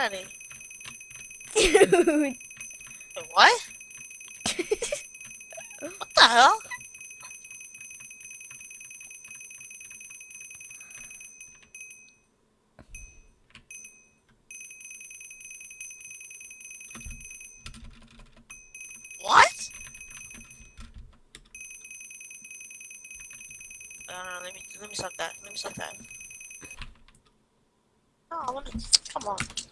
already. Dude. What? what the hell? What? No, no, let me let me stop that. Let me stop that. No, I wanna come on.